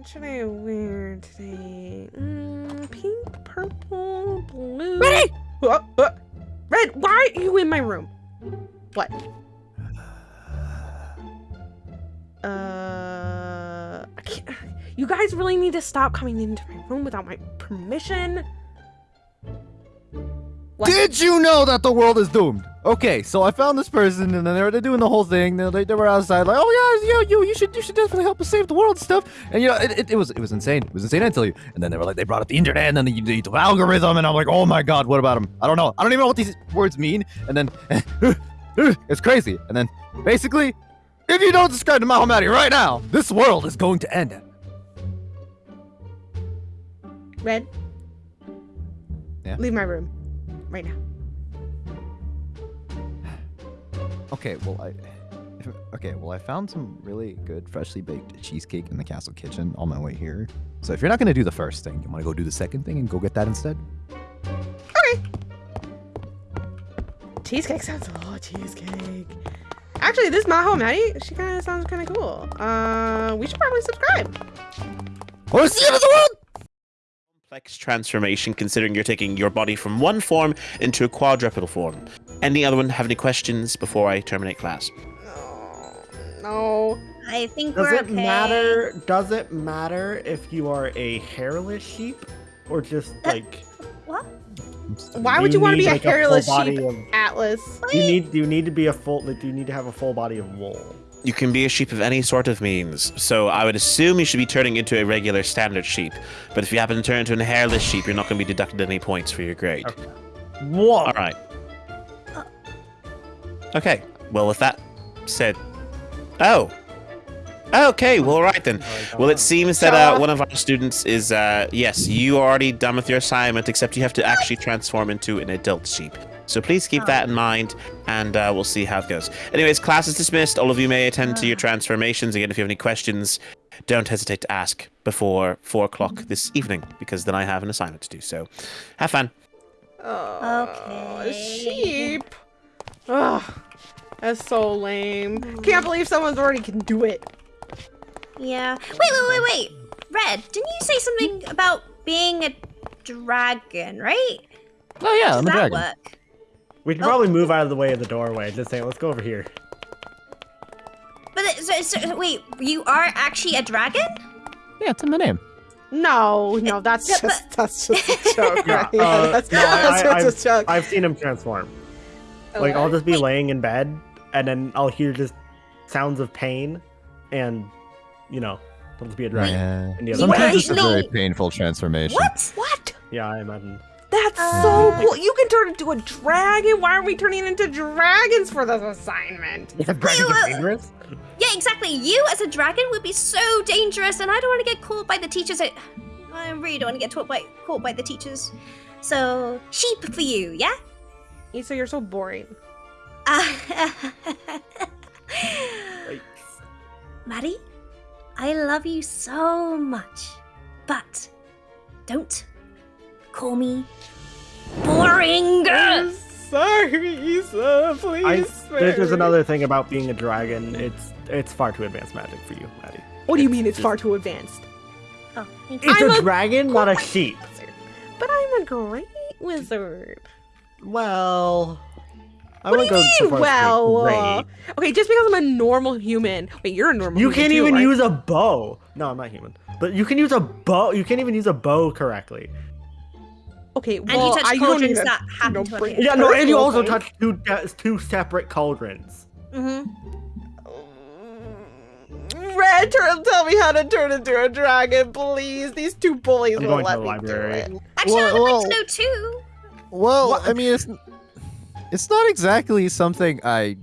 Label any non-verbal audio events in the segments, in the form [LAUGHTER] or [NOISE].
What should I wear today? Mm, pink, purple, blue. Ready? What? What? Red, why are you in my room? What? [SIGHS] Uh, I can't. You guys really need to stop coming into my room without my permission. What? Did you know that the world is doomed? Okay, so I found this person, and then they were they're doing the whole thing. They, they, they were outside, like, oh yeah, you, you, you should, you should definitely help us save the world and stuff. And you know, it, it, it was, it was insane. It was insane. I tell you. And then they were like, they brought up the internet, and then the, the, the algorithm, and I'm like, oh my god, what about them? I don't know. I don't even know what these words mean. And then [LAUGHS] it's crazy. And then basically, if you don't subscribe to Mahamati right now, this world is going to end. Red. Yeah? Leave my room, right now. Okay, well I [LAUGHS] Okay, well I found some really good freshly baked cheesecake in the castle kitchen on my way here. So if you're not gonna do the first thing, you wanna go do the second thing and go get that instead? Okay. Cheesecake sounds oh cheesecake. Actually, this is Maho Maddie, she kind of sounds kind of cool. Uh, we should probably subscribe. Wanna see it in the world? Complex transformation considering you're taking your body from one form into a quadrupedal form. Any other one have any questions before I terminate class? No, no. I think Does we're it okay. matter? Does it matter if you are a hairless sheep or just uh, like? What? Why would you, want to be like, a hairless full sheep, of- Atlas? Do you need? Do you need to be a full? Like, do you need to have a full body of wool? You can be a sheep of any sort of means, so I would assume you should be turning into a regular standard sheep. But if you happen to turn into a hairless sheep, you're not going to be deducted any points for your grade. What? All right. Okay. Well, with that said, oh. Okay. Well, all right then. Well, it seems that uh, one of our students is uh, yes, you are already done with your assignment, except you have to actually transform into an adult sheep. So please keep that in mind, and uh, we'll see how it goes. Anyways, class is dismissed. All of you may attend to your transformations. Again, if you have any questions, don't hesitate to ask before four o'clock this evening, because then I have an assignment to do. So, have fun. Oh, Okay. sheep. Ugh, that's so lame. Can't believe someone's already can do it. Yeah. Wait, wait, wait, wait. Red, didn't you say something about being a dragon, right? Oh yeah, Does I'm a that dragon. work? We can Oh. probably move out of the way of the doorway. Just saying, let's go over here. But so, so, wait, you are actually a dragon? Yeah, it's in the name. No, no, that's Yeah, just that's just a [LAUGHS] joke. Yeah, right? Yeah, uh, that's, no, I- that's I- just a joke. I've seen him transform. Like I'll just be Wait. laying in bed, and then I'll hear just sounds of pain, and you know, it'll just be a dragon. Yeah. And the other Sometimes it's a no. very painful transformation. What? what? Yeah, I imagine. That's Uh, so cool. You can turn into a dragon. Why are we turning into dragons for this assignment? Yeah, dragons wait, are wait. dangerous. Yeah, exactly. You as a dragon would be so dangerous, and I don't want to get caught by the teachers. I, I really don't want to get taught by, caught by the teachers. So, sheep for you, yeah? Issa, you're so boring. [LAUGHS] Uh, Maddie, I love you so much, but don't call me boring. I'm sorry, Issa. Please. I, there's, there's me. another thing about being a dragon. It's it's far too advanced magic for you, Maddie. What do you mean it's it's far too advanced? Oh. It's I'm a a- dragon, not a sheep. But I'm a great wizard. Well, I What do wouldn't go you mean, far as to say well? uh, Okay, just because I'm a normal human. Wait, you're a normal You human. can't too, even right? use a bow. No, I'm not human. But you can use a bow. You can't even use a bow correctly. Okay, And you touch I you don't cauldrons need that you happen to bring appear. Yeah, no, and you also things. touch two uh, two separate cauldrons. hmm Red, turn, tell me how to turn into a dragon, please. These two bullies I'm won't going to let the me do library. it. Actually, Well, I would well- like to know too. Well, What? I mean, it's it's not exactly something I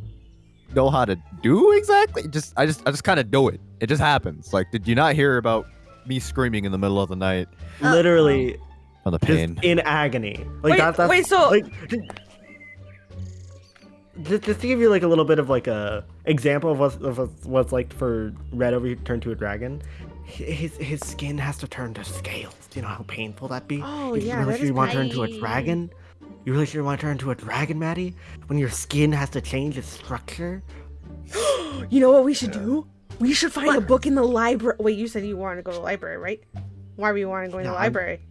know how to do exactly. Just I just I just kind of do it. It just happens. Like, did you not hear about me screaming in the middle of the night Literally, on the just pain? in agony. Like Wait, that, that's wait, so- like. Just, just to give you like a little bit of like a example of what of what's- what's like for Red over here to turn to a dragon, his his skin has to turn to scales. Do you know how painful that'd be? Oh, If yeah, you really that sure you want to turn into a dragon? You really sure you want to turn into a dragon, Maddie? When your skin has to change its structure? [GASPS] You know what we should do? We should find a book in the library. Wait, you said you wanted to go to the library, right? Why were you wanting to go in the I'm- library?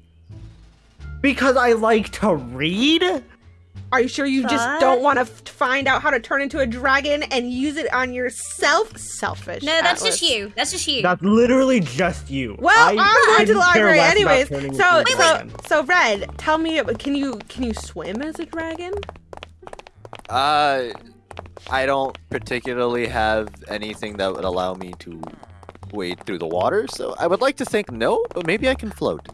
Because I like to read. Are you sure you just don't want to find out how to turn into a dragon and use it on yourself? Selfish. No, that's just you. That's just you. That's literally just you. Well, I- I, am going to the library anyways. So, into a so, so, Red, tell me, can you can you swim as a dragon? Uh, I don't particularly have anything that would allow me to wade through the water, so I would like to think no, but maybe I can float.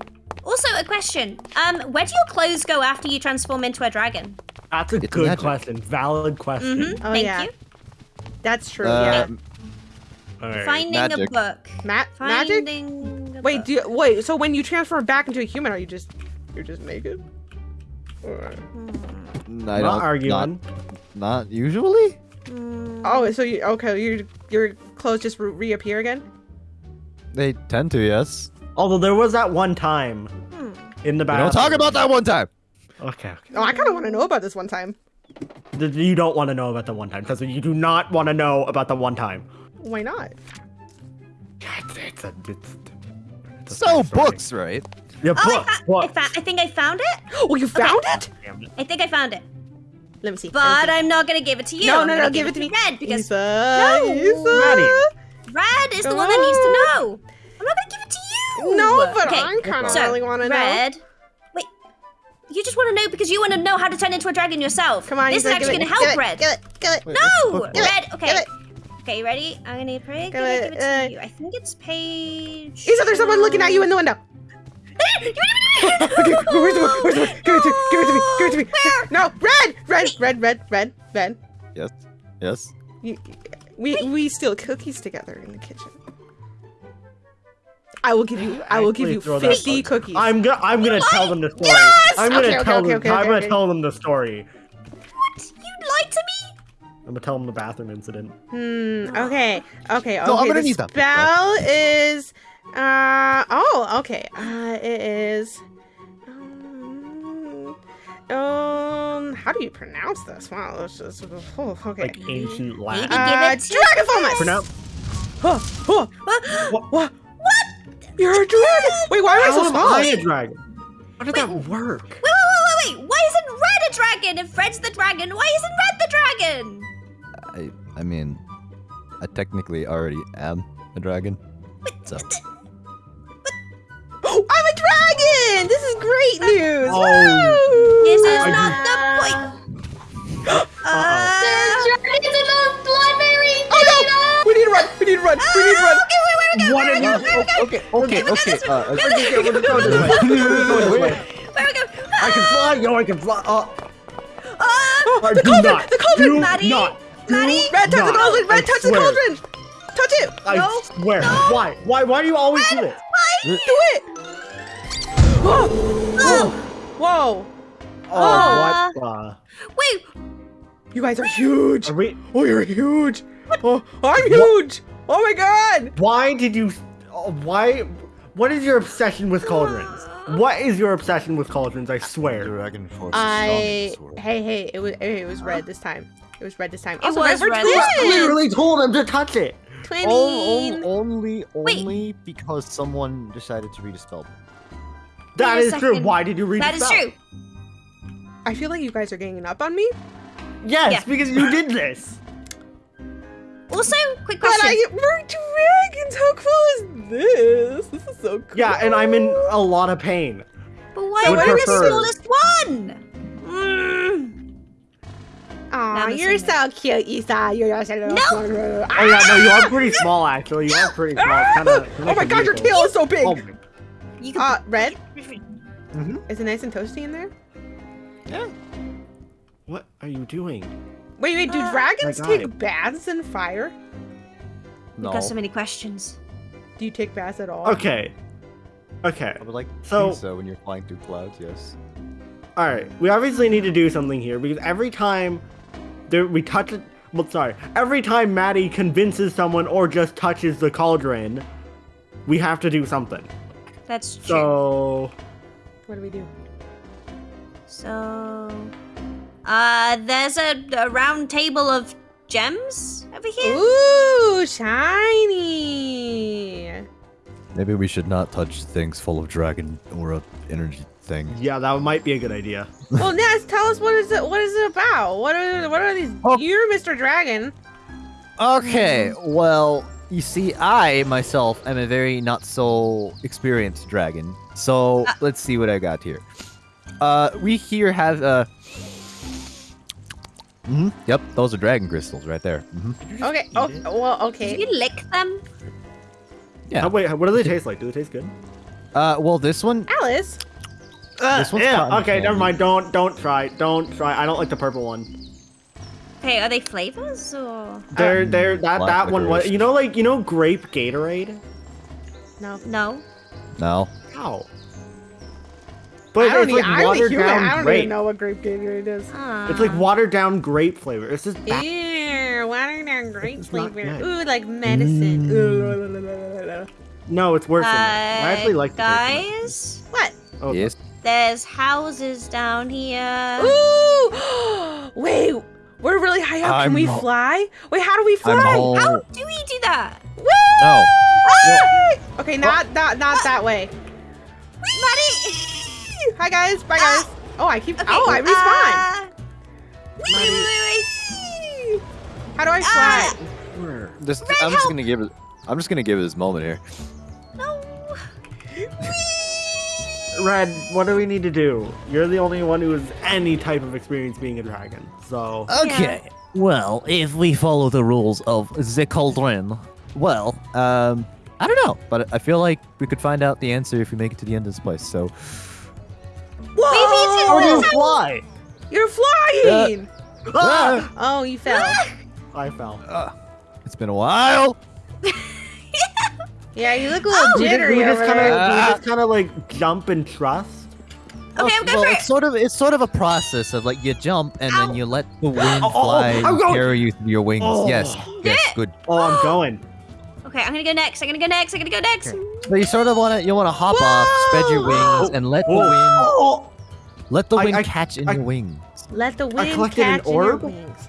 Also, a question. Um, where do your clothes go after you transform into a dragon? That's a It's good magic. question. Valid question. Mm-hmm. Oh, Thank yeah. you. That's true. Uh, yeah. All right. Finding a book. Ma- magic. A Wait, book. do you, wait. So when you transform back into a human, are you just you're just naked? Or- I Not don't, arguing. Not, not usually. Mm, Oh, so you okay? Your your clothes just re- reappear again? They tend to, yes. Although there was that one time hmm. in the We bathroom. don't talk about that one time. Okay, okay. Oh, I kind of want to know about this one time. You don't want to know about the one time. Because you do not want to know about the one time. Why not? It's, it's a, it's, it's a So funny story. books, right? Yeah, Oh, I, books. fa- I, books. fa- I think I found it. [GASPS] Oh, you found it? It. I think I found it. Let me see. let me But see. I'm not gonna give it to you. no, no, no, give it to me. Red because Isa, No, Isa. Maddie. Red is the Come one that needs to know. I'm not gonna give it to you. No, but Okay, I'm kind of so, really want to know. Red. Wait. You just want to know because you want to know how to turn into a dragon yourself. Come on, This is Isa, actually gonna help give Red. It, give it, give it. Wait, No, book? Red. Okay. Give it. Okay, you ready? I'm gonna pray. Give, Give it, it, give it to uh, you. I think it's page. Isa, there's someone looking at you in the window. [LAUGHS] okay, where's the book? Where's the book? Give it to me. Give it to me. Give it to me. [LAUGHS] No, red, red, red, red, red, red. Yes. Yes. You, we we steal cookies together in the kitchen. I will give you. I will give you fifty cookies. I'm gonna I'm gonna tell them the story. Yes! I'm gonna Okay, okay, tell okay, them. okay, I'm okay, gonna tell them the story. What? You lied to me. I'm gonna tell them the bathroom incident. Hmm. Okay. Okay. Okay. No, I'm gonna the need that. spell is. Uh. Oh. Okay. Uh. It is. Um. Um. How do you pronounce this? Wow. This is. Oh, okay. Like ancient Latin. Maybe- Uh. give it Dragon Fulness. Pronounce. Huh, huh. What? What? You're a dragon. Wait. Why am I How so am small? I a dragon? How did that work? Wait, wait, wait, wait, wait. Why isn't Red a dragon? If Red's the dragon, why isn't Red the dragon? I. I mean, I technically already am a dragon. So. I'm a dragon. This is great news. Oh. Woo! This is I not the point. [GASPS] Uh, Dragons We need to run. We need to run. We need to. Okay, wait, where we go? What Where we are go? you? Where we go? Okay. Okay. go Okay. this way. Uh, Go [LAUGHS] okay. this way. We're going this way. We're going this way. Where we go? I can fly. Yo, I can fly. Uh, Ah! Oh, uh, the cauldron. The cauldron. Maddie. not. Maddie. Red touch the cauldron. Red I touch the swear. cauldron. Touch it. I No. swear. Why? Why? Why do you always do this? Do it. Whoa. Whoa. Whoa. Oh, what? Uh, Wait, You guys are huge. are we? Oh, you're huge. Oh, I'm huge. Oh my god. Why did you? oh, Why? What is your obsession with cauldrons? [GASPS] What is your obsession with cauldrons? I swear. Dragon force I. Hey, hey. It was. It was red this time. It was red this time. It Also, was red twins. this. Literally told him to touch it. Twinning. Oh, oh, only, Wait. only because someone decided to read a spell. That Wait is true. Why did you read that the is spell? true. I feel like you guys are ganging up on me. Yes, Yeah. because you did this. Also, quick question. But question. I we're dragons. How cool is this? This is so cool. Yeah, and I'm in a lot of pain. But why would am I the smallest one? Mm. Aw, you're same so cute, Isa. You're so little. No. Oh yeah, no, you are pretty small actually. You are pretty small. It's kinda, Oh my god, your tail is so big. Oh, You can. Uh, red. Mhm. Is it nice and toasty in there? Yeah. What are you doing? Wait, wait. Do Uh, dragons take God. baths in fire? We've got so many questions. Do you take baths at all? Okay. Okay. I would like to So- so when you're flying through clouds, yes. All right. We obviously need to do something here because every time there we touch it. Well, sorry. Every time Maddie convinces someone or just touches the cauldron, we have to do something. That's true. So What do we do? So, uh, there's a, a round table of gems over here? Ooh, shiny. Maybe we should not touch things full of dragon aura energy thing. Yeah, that might be a good idea. Well, Naz, tell us what is it? What is it about? What are what are these? Oh. You're Mr. Dragon. Okay, well, you see, I myself am a very not so experienced dragon. So Uh. let's see what I got here. Uh, we here have uh. Hmm Yep, those are dragon crystals right there. hmm Okay. Oh, it? well, Did okay. you lick them? Yeah. Oh, wait, what do they taste like? Do they taste good? Uh, well, this one, Alice. This one's yeah. cotton Okay, never mind. Don't don't try. Don't try. I don't like the purple one. Hey, are they flavors or They're they're that Black that one was you know like you know grape Gatorade. No. no? no. Ow. I But don't, it's like I don't, watered even, down I don't grape. even know what grape Gatorade is. Ah. It's like watered down grape flavor. It's just bad. Ew, watered down grape It's flavor. good. Ooh, like medicine. Mm. Ooh. No, it's worse than that. I actually Uh, like the taste of it. guys. What? Oh, Yes. There's houses down here. Ooh! [GASPS] Wait, we're really high up. Can I'm we fly? Wait, how do we fly? How do we do that? Woo! No. Ah! Okay, not not not that way. Maddie! Hi guys. Bye guys. Oh, I keep. Okay, Oh, I respawn. uh, wait, wait, wait, wait. How do I Ah! fly? This, Red, I'm just gonna give it. I'm just gonna give it this moment here. No. Red, what do we need to do? You're the only one who has any type of experience being a dragon. So Okay. Well, if we follow the rules of the cauldron, well, um, I don't know, but I feel like we could find out the answer if we make it to the end of this place. So, Whoa! How do you fly? You're flying. Ah! Oh, you fell. I fell. it's been a while. [LAUGHS] Yeah, you look a little We just, jittery we just kind there. of we Ah. just kind of like jump and trust. Okay, I'm going well, for it's it. sort of it's sort of a process of like you jump and Ow. then you let the [GASPS] wind Oh, oh, oh, fly I'm and carry you through your wings. Oh. Yes, yes, good. Oh, I'm [GASPS] going. Okay, I'm gonna go next. I'm gonna go next. I'm gonna go next. But you sort of want to you want to hop off, spread your wings, [GASPS] and let the Oh. wind Oh, let the wind I- catch in I- your wings. Let the wind catch in your wings.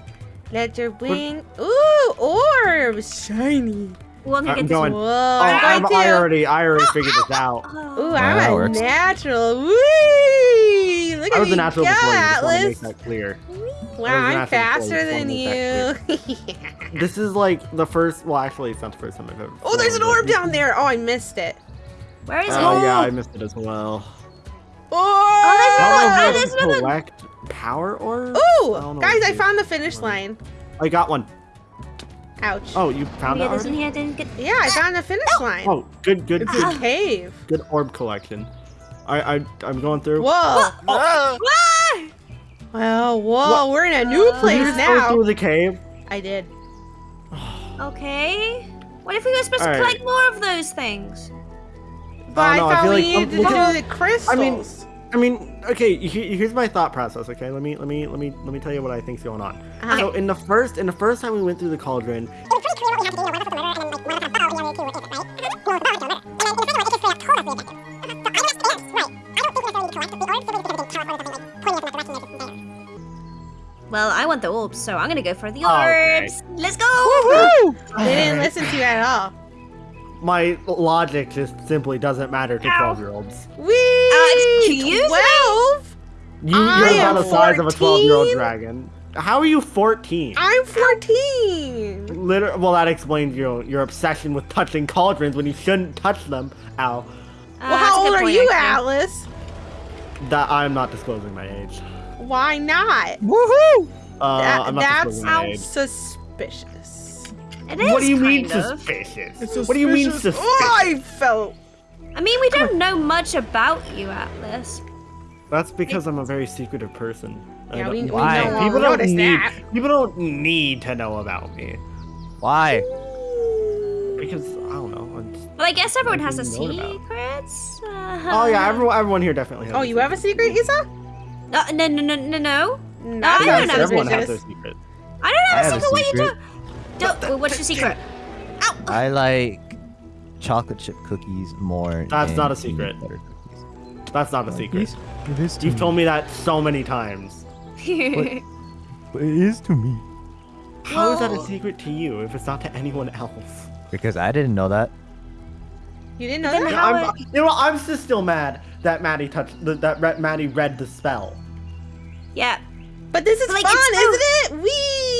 Let your wing. Ooh, orbs, shiny. Well, I'm gonna I'm going. Whoa, Oh, I'm I'm, I already I already figured this [GASPS] out. Oh. Ooh, Wow, I'm a works. natural. Whee! Look I at was me a natural go, before. you, Just want to make Atlas. that clear. Wow, I I'm was natural faster before, than you. [LAUGHS] wanna This is like the first. Well, actually, it's not the first time I've ever. oh, there's an orb down there. Oh, I missed it. Where is oh, it? Oh yeah, I missed it as well. Oh, there's I Oh, there's another- collect power orbs. I Ooh, guys, I found the are. finish line. I got one. Ouch. Oh, you Let found me it get this in already? here. Didn't get. Yeah, I found the finish line. Oh, good, good, It's good, a cave. good orb collection. I, I, I'm going through. Whoa. Ah! Ah! Well, whoa, we're in a new Uh, Did place you just go through the cave? I did. [SIGHS] Okay. What if we were supposed to Alright. collect more of those things? But I no, I thought feel we like- needed to do the crystals. I mean- I mean, okay. Here's my thought process. Okay, let me, let me, let me, let me tell you what I think's going on. Uh-huh. So in the first, in the first time we went through the cauldron, Well, I want the orbs, so I'm gonna go for the Okay. orbs. Let's go. Woohoo! [LAUGHS] They didn't listen to you at all. My logic just simply doesn't matter to Ow. twelve-year-olds. We Uh, excuse? Twelve? You, I you're about the size of a twelve-year-old dragon. How are you fourteen? I'm fourteen. Liter- well, that explains your your obsession with touching cauldrons when you shouldn't touch them. Ow. Uh, well, how old are you, Alice? That I'm not disclosing my age. Why not? Woohoo! Uh, That- I'm not that's disclosing my age. suspicious. It is What do you mean kind of. suspicious? What do you mean suspicious? Oh, I felt. I mean, we don't know much about you, Atlas. That's because I'm a very secretive person. I Yeah, don't- we, we Why? know, people don't need that. people don't need to know about me Why? because I don't know. I'm just- Well, I guess everyone has a Nothing to know secrets. Uh, Oh yeah, everyone everyone here definitely has. Oh, a you have a secret, Isa? No, no, no, no, no, no. Not I don't have a everyone has suspicious. secret. I don't have I a have a secret. What are you secret. Doing? Don't. well, what's your secret? Ow! I like chocolate chip cookies more. That's than not a secret. That's not a secret. It is, it is to You've me. told me that so many times. But [LAUGHS] it is to me. How is that a secret to you if it's not to anyone else? Because I didn't know that. You didn't know Then that? how- I'm, it- you know, I'm just still mad that Maddie touched the, that Re- Maddie read the spell. Yeah. But this is Like, fun, isn't it? Wee!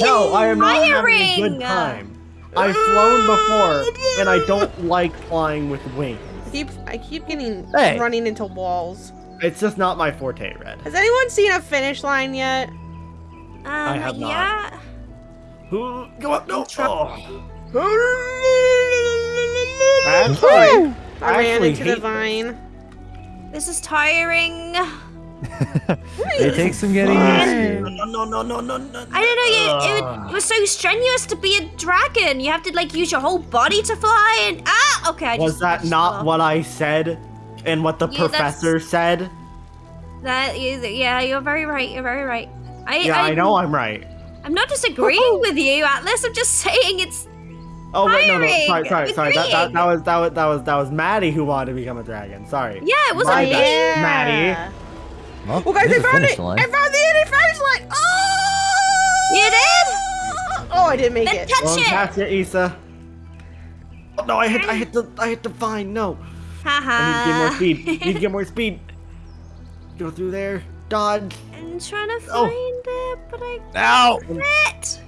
No, I am not having a good time. I've flown before, and I don't [LAUGHS] like flying with wings. I keep, I keep getting Hey. running into walls. It's just not my forte, Red. Has anyone seen a finish line yet? Um, I have not. Yeah. Who? Go up! No! Oh. Actually, I ran into the hate vine. This is tiring. It takes some getting used to. No, no, no, no, no, no. I don't know. You, it, it was so strenuous to be a dragon. You have to like use your whole body to fly. And ah, okay. I Was just that touched not the- what I said? And what the Yeah, professor said? That is, yeah, you're very right. You're very right. I, Yeah, I I'm- know I'm right. I'm not disagreeing with you, Atlas. I'm just saying it's. Oh wait, no, no, sorry, Firing! sorry, sorry. That, that, that was that was that was that was Maddie who wanted to become a dragon. Sorry. Yeah, it wasn't me. bad. Maddie. Well, Oh, guys, I found it! line. I found the ending finish line! Oh! You did? Oh, I didn't make Then it. touch Well, it. past you, Issa. Oh, no, I hit, I hit the, I hit the vine. No, Haha. I need to get more speed. Need to get more speed. [LAUGHS] Go through there. Dodge, I'm trying to oh. find Oh. it, but I Ow! can't.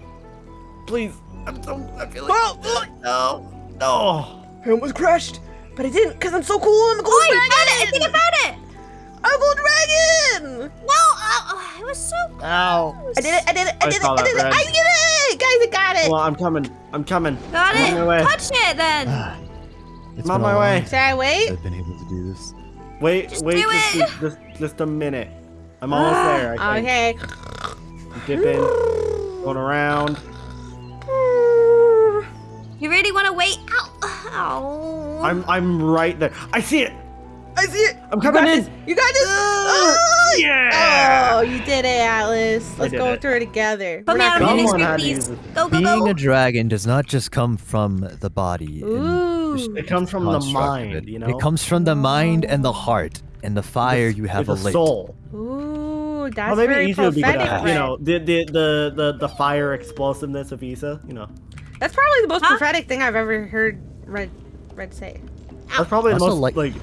please. I'm so. I feel Whoa, like. No, no. I almost crashed, but I didn't because I'm so cool. I'm a Oh, gold I dragon. found it! I think I found it! I'm a gold dragon. No! Oh, uh, uh, it was so Ow! I did it. I did it. I I did it. I did it. Red. I did it, guys. I got it. Well, I'm coming. I'm coming. Got I'm on my way. it! Touch it then! [SIGHS] It's I'm on been a my way. Should I wait? I've been able to do this. Wait, Just wait, do just, it. just, just a minute. I'm almost [GASPS] there. I think. Okay. Dip in, going around. You really want to wait? Ow! Ow! I'm, I'm right there. I see it. I see it. I'm You coming got in. this. You got this. Oh, Yeah. Oh, you did it, Atlas. Let's go it. through it together. Put We're me not out of the screen, please. use this. Go, go, Being go! a dragon does not just come from the body. Ooh. It comes from the mind, it. you know? It comes from the mind and the heart and the fire you have With the soul. Ooh, that's Well, maybe very Issa be good prophetic. at, Red. you know, the, the the the the fire explosiveness of Issa. You know, That's probably the most Huh? prophetic thing I've ever heard Red Red say. that's probably the most like- like,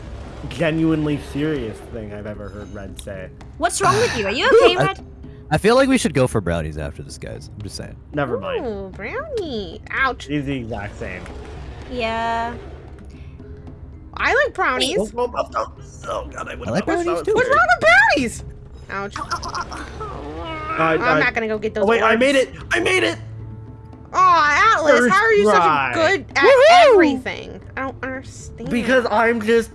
genuinely serious thing I've ever heard Red say. What's wrong with you? Are you [SIGHS] okay, I- Red? I feel like we should go for brownies after this, guys. I'm just saying. Never mind. Ooh, brownie. Ouch. He's the exact same. Yeah. I like brownies. Oh, oh, oh, oh, oh, god, I would I like brownies that too. was What's wrong with brownies? Ouch. Oh, oh, oh, I, I'm I- not gonna go get those. Oh wait, I made it! I made it! Aw, Atlas, First how are you try. such a good at everything? I don't understand. Because I'm just,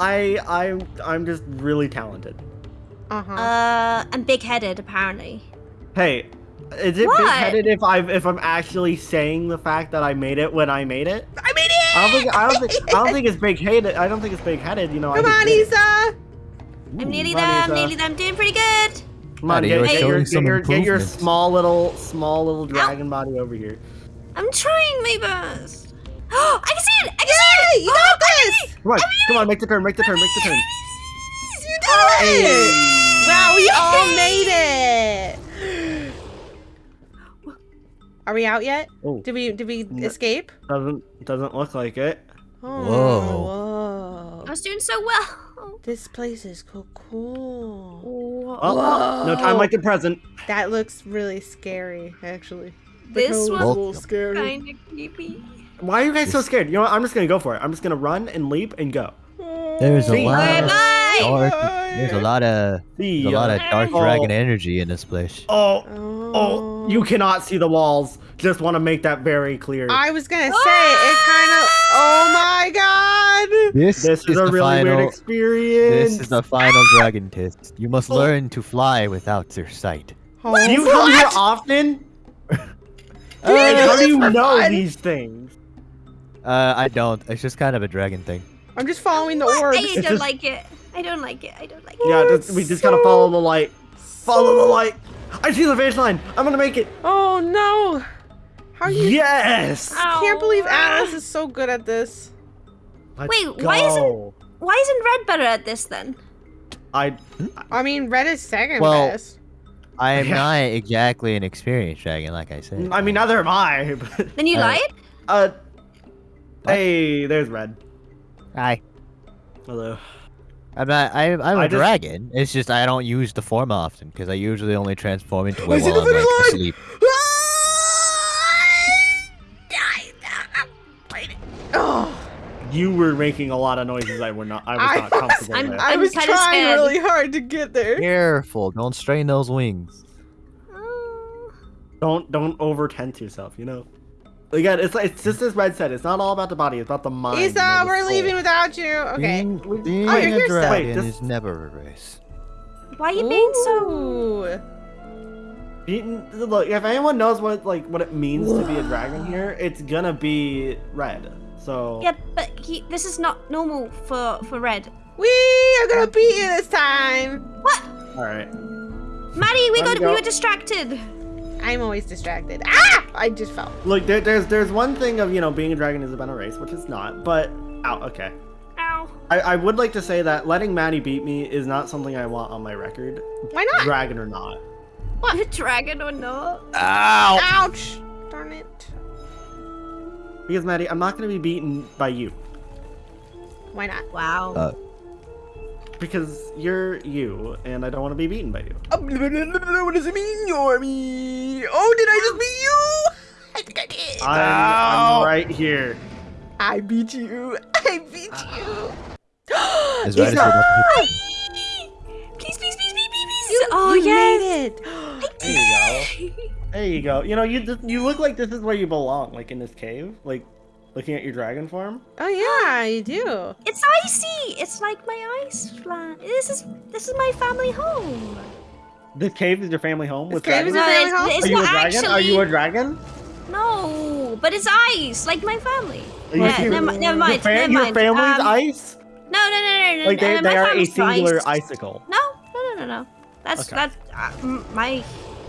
I, I'm, I'm just really talented. uh-huh. Uh, I'm big-headed, apparently. Hey, is it big-headed if I if I'm actually saying the fact that I made it when I made it? I made it. I don't think I don't think I don't think [LAUGHS] it's big-headed. I don't think it's big-headed. You know. Come just on, did it. Isa. I'm nearly there. I'm nearly there. I'm doing pretty good. Come on, get, get your, get, your, get your small little small little dragon body over here. I'm trying my best. [GASPS] I can see it. I can see it. You Oh, got I this. it. Come on, come on, make the turn, make the turn, make the turn. You did it. Wow, we all made it. Are we out yet? Oh, Did we did we No. escape? doesn't doesn't look like it. Oh, Whoa. whoa. I was doing so well. [LAUGHS] This place is so cool. Well, oh, oh, no time like the present. That looks really scary, actually. This That was scary. kind of creepy. Why are you guys so scared? You know what? I'm just gonna go for it. I'm just gonna run and leap and go. There's a See? lot Bye of dark. There's a lot of there's a lot of dark Oh. dragon energy in this place. Oh, Oh, you cannot see the walls. Just want to make that very clear. I was gonna say it kind of. Oh my god! This, this is, a really final, weird experience. This is the final dragon test. You must Oh. learn to fly without your sight. Oh, Do you come here what? often? [LAUGHS] Uh, And how do you know fun? these things? Uh, I don't. It's just kind of a dragon thing. I'm just following the What? orbs. I don't just- like it. I don't like it. I don't like it. Yeah, just, we just gotta follow the light. Follow the light. I see the finish line. I'm gonna make it. Oh no! How are you? Yes. I can't believe Alice is so good at this. Let's Wait, why isn't- Why isn't Red better at this then? I I mean, Red is second Well- best. I am not exactly an experienced dragon, like I said. I mean, neither am I. [LAUGHS] But, Then you Uh, lied? uh, hey, there's Red. Hi. Hello. I'm not. I, I'm a I just- dragon. It's just I don't use the form often because I usually only transform into I it see while I'm like asleep. Oh, [LAUGHS] You were making a lot of noises I were not. I was I not comfortable I'm- with. I was kinda trying scared. really hard to get there. Careful! Don't strain those wings. Oh. Don't don't over tense yourself. You know. Again, it's it's just as Red said. It's not all about the body. It's about the mind. Isa, the we're soul. leaving without you. Okay. Being, being oh, you're a here dragon Wait, this- is never a race. Why are you being so... Ooh. You- Look, if anyone knows what like what it means to be a [SIGHS] dragon here, it's gonna be Red. So Yeah, but he, this is not normal for, for Red. We are gonna beat you this time. What? all right. Maddie, we Let got me we were distracted. I'm always distracted. Ah! I just fell. Look, there, there's there's one thing of you know being a dragon is about a race, which it's not. But ow, okay. Ow. I, I would like to say that letting Maddie beat me is not something I want on my record, Why not? dragon or not. What? [LAUGHS] Dragon or not? Ow! Ouch! Darn it. Because Maddie, I'm not gonna be beaten by you Why not? Wow. Uh, because you're you, and I don't want to be beaten by you. Um, what does it mean, you're me? Oh, did I just beat you? [LAUGHS] I think I did. I'm, I'm right here. I beat you. [LAUGHS] I beat ah. you. [GASPS] Is [GASPS] Isa, Red Please, please, please, please, please, please. you, oh, you yes. made it. [GASPS] There you go. There you go. You know, you you look like this is where you belong, like in this cave, like looking at your dragon form. Oh yeah, you do. It's icy. It's like my ice flat. This is this is my family home. This cave is your family home This with cave is dragons. your family home? it's, it's Are you a not dragon? actually. Are you a dragon? No, but it's ice, like my family. Are you Yeah, serious? never, never Your, mind. fa- never your mind. family's Um, ice? No, no, no, no, no. Like they, uh, my they are a family's singular ice. icicle. No, no, no, no, no. That's Okay. that's uh, my.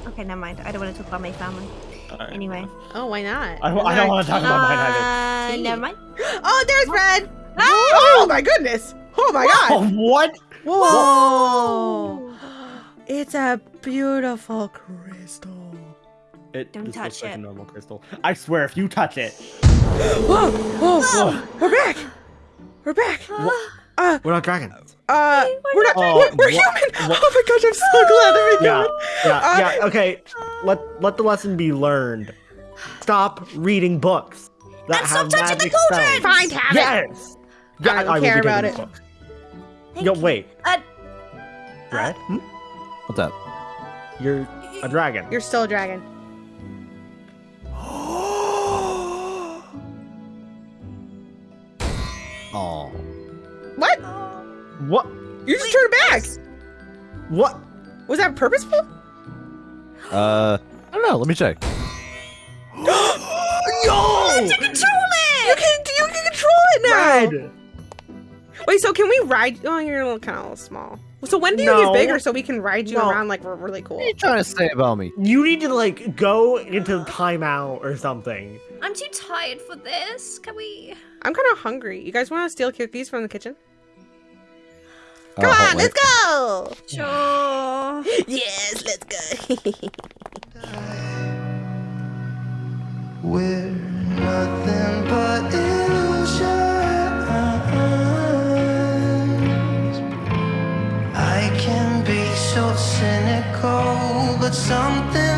Okay, never mind. I don't want to talk about my family. Alright. Anyway. Oh, why not? I, I don't want to talk about mine either. Uh, never mind. [GASPS] Oh, there's red. Ah! Oh my goodness. Oh my Oh, god. [LAUGHS] what? Whoa. [GASPS] It's a beautiful crystal. It Don't touch looks like a it. normal crystal. I swear, if you touch it, [GASPS] Whoa, whoa, we're back. We're back. Uh, we're not dragons. uh, we're not. Oh, we're, we're human. what- Oh my gosh, I'm so glad that we're Yeah, yeah, Uh, yeah. Okay, let let the lesson be learned. Stop reading books that And stop have touching the magic cauldron! spells. Fine, have it. Yes. Yeah, I don't will care about it. books. Thank Yo, wait. Uh, Red? Hmm? What's up? You're a dragon. You're still a dragon. [GASPS] Oh. What? What? You just turned back. What? Was that purposeful? Uh, I don't know. Let me check. [GASPS] Yo! to control it! You can you can control it now. Red! Wait, so can we ride? Oh, you're a little kind of small. So when do you No. get bigger so we can ride you No. around like we're really cool? What are you trying to say about me? You need to like go into timeout or something. I'm too tired for this. Can we? I'm kind of hungry. You guys want to steal cookies from the kitchen? Come hold- on, wait. let's go. Sure. Yes, let's go. [LAUGHS] We're nothing but illusions. I can be so cynical, but something